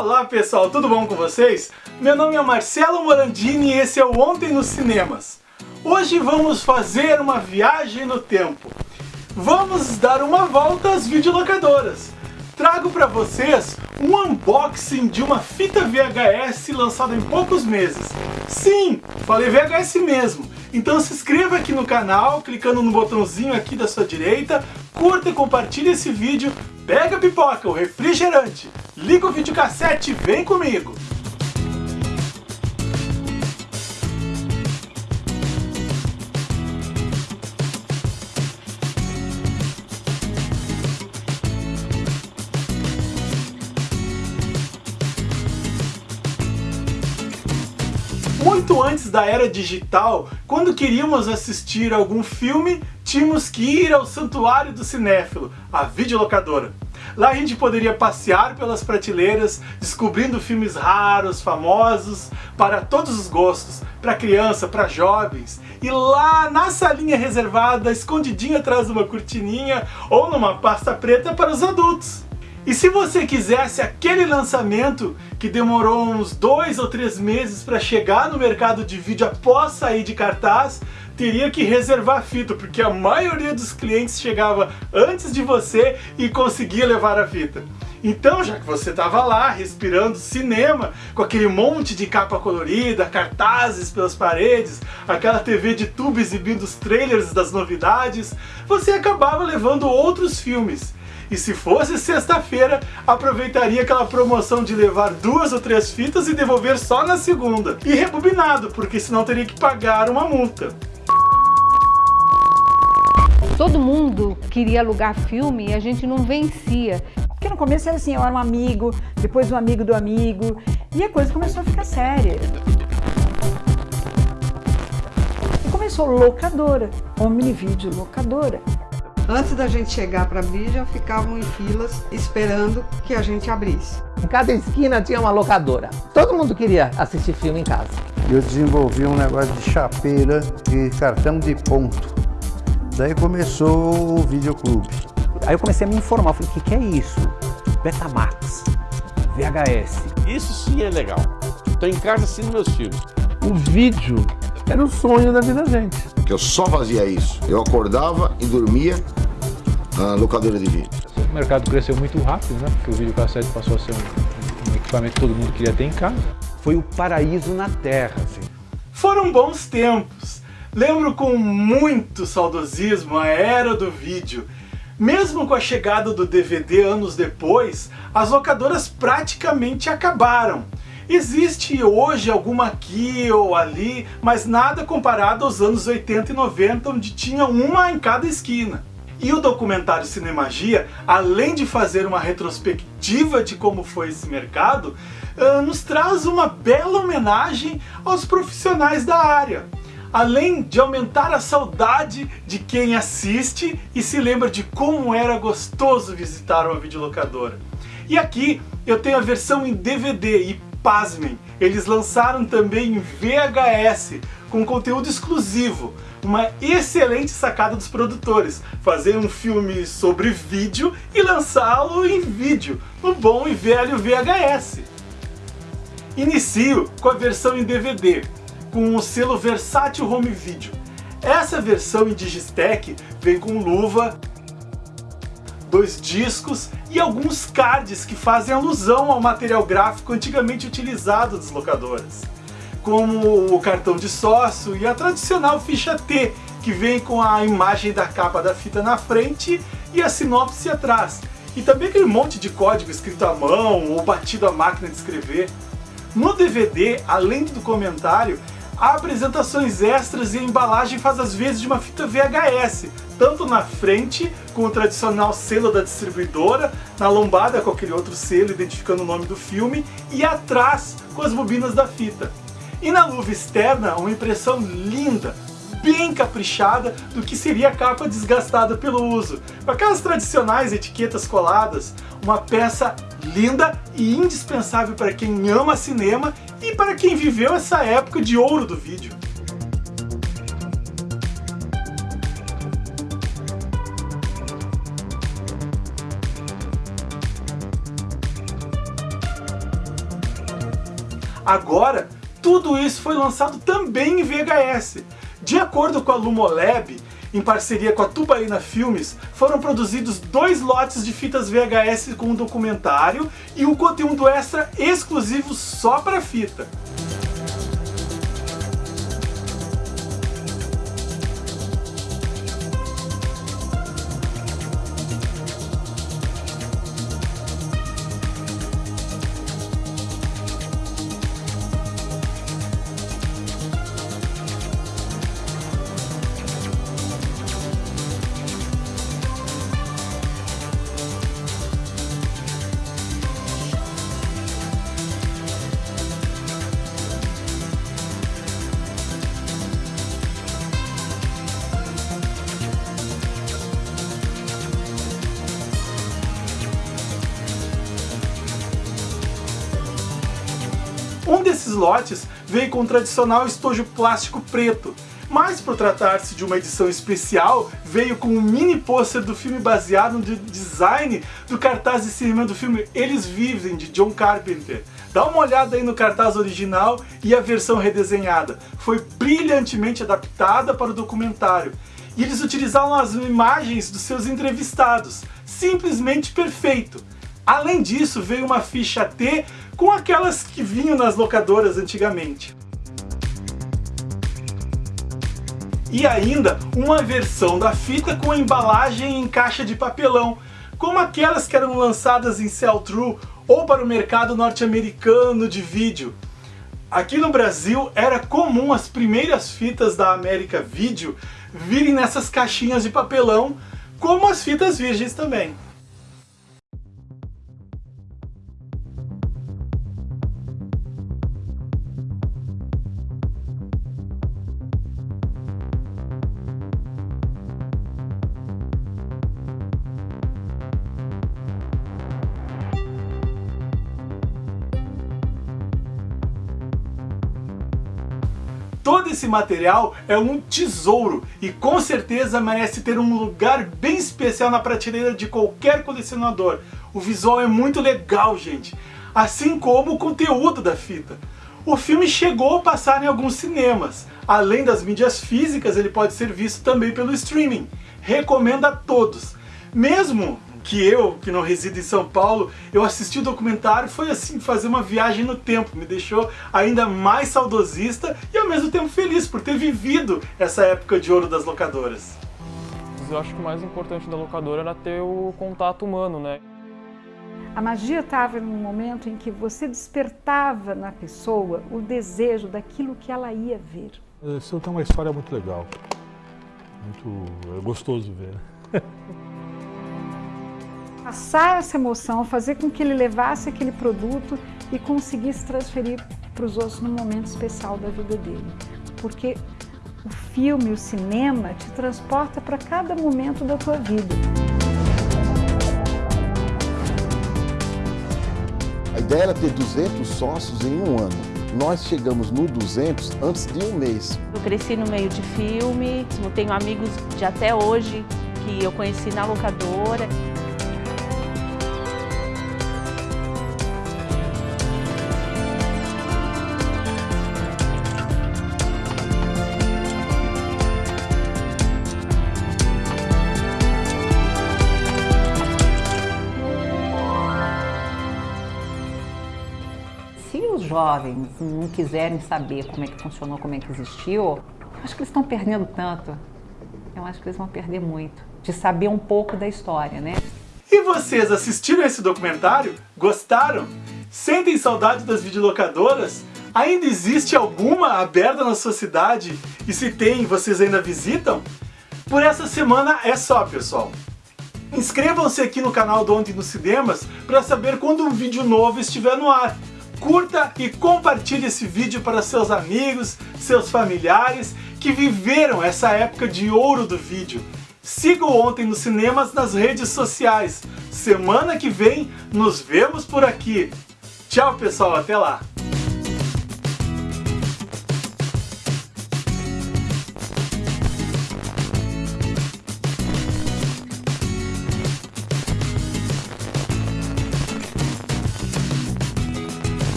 Olá pessoal, tudo bom com vocês? Meu nome é Marcelo Morandini e esse é o Ontem nos Cinemas. Hoje vamos fazer uma viagem no tempo. Vamos dar uma volta às videolocadoras. Trago para vocês um unboxing de uma fita VHS lançada em poucos meses. Sim, falei VHS mesmo. Então se inscreva aqui no canal, clicando no botãozinho aqui da sua direita, curta e compartilhe esse vídeo, pega a pipoca, o refrigerante, liga o videocassete e vem comigo! Muito antes da era digital, quando queríamos assistir algum filme, tínhamos que ir ao santuário do cinéfilo, a videolocadora. Lá a gente poderia passear pelas prateleiras, descobrindo filmes raros, famosos, para todos os gostos, para criança, para jovens. E lá na salinha reservada, escondidinha atrás de uma cortininha ou numa pasta preta para os adultos. E se você quisesse aquele lançamento que demorou uns dois ou três meses para chegar no mercado de vídeo após sair de cartaz, teria que reservar a fita, porque a maioria dos clientes chegava antes de você e conseguia levar a fita. Então, já que você estava lá respirando cinema, com aquele monte de capa colorida, cartazes pelas paredes, aquela TV de tubo exibindo os trailers das novidades, você acabava levando outros filmes e se fosse sexta-feira, aproveitaria aquela promoção de levar duas ou três fitas e devolver só na segunda. E rebobinado, porque senão teria que pagar uma multa. Todo mundo queria alugar filme e a gente não vencia. Porque no começo era assim, eu era um amigo, depois um amigo do amigo, e a coisa começou a ficar séria. E começou locadora, Omnivídeo locadora. Antes da gente chegar para abrir, já ficavam em filas esperando que a gente abrisse. Em cada esquina tinha uma locadora. Todo mundo queria assistir filme em casa. Eu desenvolvi um negócio de chapeira e cartão de ponto. Daí começou o videoclube. Aí eu comecei a me informar, falei, o que, que é isso? Betamax, VHS. Isso sim é legal. Estou em casa assistindo meus filmes. O vídeo era o sonho da vida da gente. Eu só fazia isso. Eu acordava e dormia na locadora de vídeo. O mercado cresceu muito rápido, né? Porque o videocassete passou a ser um, um equipamento que todo mundo queria ter em casa. Foi o paraíso na Terra, assim. Foram bons tempos. Lembro com muito saudosismo a era do vídeo. Mesmo com a chegada do DVD anos depois, as locadoras praticamente acabaram. Existe hoje alguma aqui ou ali, mas nada comparado aos anos 80 e 90, onde tinha uma em cada esquina. E o documentário Cinemagia, além de fazer uma retrospectiva de como foi esse mercado, uh, nos traz uma bela homenagem aos profissionais da área. Além de aumentar a saudade de quem assiste e se lembra de como era gostoso visitar uma videolocadora. E aqui eu tenho a versão em DVD e pasmem, eles lançaram também VHS, com conteúdo exclusivo. Uma excelente sacada dos produtores, fazer um filme sobre vídeo e lançá-lo em vídeo, no bom e velho VHS. Inicio com a versão em DVD, com o selo Versátil Home Video. Essa versão em Digistec vem com luva, dois discos e alguns cards que fazem alusão ao material gráfico antigamente utilizado das locadoras, como o cartão de sócio e a tradicional ficha T, que vem com a imagem da capa da fita na frente e a sinopse atrás, e também aquele monte de código escrito à mão ou batido à máquina de escrever. No DVD, além do comentário, apresentações extras e a embalagem faz as vezes de uma fita VHS, tanto na frente, com o tradicional selo da distribuidora, na lombada com aquele outro selo identificando o nome do filme, e atrás com as bobinas da fita. E na luva externa, uma impressão linda, bem caprichada do que seria a capa desgastada pelo uso, com aquelas tradicionais etiquetas coladas, uma peça linda e indispensável para quem ama cinema e para quem viveu essa época de ouro do vídeo. Agora, tudo isso foi lançado também em VHS. De acordo com a Lumolab, em parceria com a Tubaína Filmes, foram produzidos dois lotes de fitas VHS com um documentário e um conteúdo extra exclusivo só para fita. Desses lotes veio com o tradicional estojo plástico preto, mas por tratar-se de uma edição especial, veio com um mini pôster do filme baseado no design do cartaz de cinema do filme Eles Vivem, de John Carpenter. Dá uma olhada aí no cartaz original e a versão redesenhada. Foi brilhantemente adaptada para o documentário. E eles utilizaram as imagens dos seus entrevistados. Simplesmente perfeito. Além disso, veio uma ficha T com aquelas que vinham nas locadoras antigamente. E ainda uma versão da fita com embalagem em caixa de papelão, como aquelas que eram lançadas em sell-through ou para o mercado norte-americano de vídeo. Aqui no Brasil era comum as primeiras fitas da América Video virem nessas caixinhas de papelão, como as fitas virgens também. Todo esse material é um tesouro e com certeza merece ter um lugar bem especial na prateleira de qualquer colecionador. O visual é muito legal, gente, assim como o conteúdo da fita. O filme chegou a passar em alguns cinemas. Além das mídias físicas, ele pode ser visto também pelo streaming. Recomendo a todos. Mesmo que eu, que não resido em São Paulo, eu assisti o documentário foi assim, fazer uma viagem no tempo, me deixou ainda mais saudosista e ao mesmo tempo feliz por ter vivido essa época de ouro das locadoras. Eu acho que o mais importante da locadora era ter o contato humano, né? A magia estava no momento em que você despertava na pessoa o desejo daquilo que ela ia ver. Isso tem uma história muito legal, muito é gostoso ver. Passar essa emoção, fazer com que ele levasse aquele produto e conseguisse transferir para os outros num momento especial da vida dele. Porque o filme, o cinema, te transporta para cada momento da tua vida. A ideia era ter 200 sócios em um ano. Nós chegamos no 200 antes de um mês. Eu cresci no meio de filme, tenho amigos de até hoje que eu conheci na locadora. Se os jovens não quiserem saber como é que funcionou, como é que existiu, eu acho que eles estão perdendo tanto. Eu acho que eles vão perder muito. De saber um pouco da história, né? E vocês assistiram esse documentário? Gostaram? Sentem saudade das videolocadoras? Ainda existe alguma aberta na sua cidade? E se tem, vocês ainda visitam? Por essa semana é só, pessoal. Inscrevam-se aqui no canal do Ontem nos Cinemas para saber quando um vídeo novo estiver no ar curta e compartilhe esse vídeo para seus amigos, seus familiares que viveram essa época de ouro do vídeo. Siga o Ontem nos Cinemas nas redes sociais. Semana que vem nos vemos por aqui. Tchau pessoal, até lá!